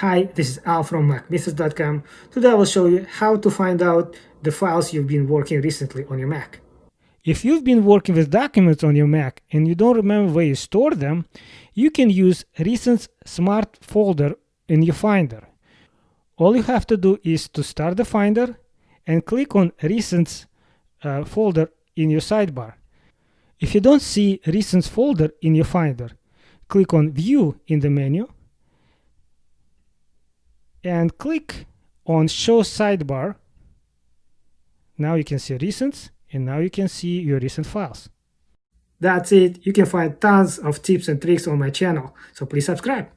Hi, this is Al from MacMythos.com. Today I will show you how to find out the files you've been working recently on your Mac. If you've been working with documents on your Mac and you don't remember where you stored them, you can use Recent Smart Folder in your Finder. All you have to do is to start the Finder and click on Recent uh, folder in your sidebar. If you don't see Recent folder in your Finder, click on View in the menu and click on show sidebar. Now you can see recent and now you can see your recent files. That's it. You can find tons of tips and tricks on my channel. So please subscribe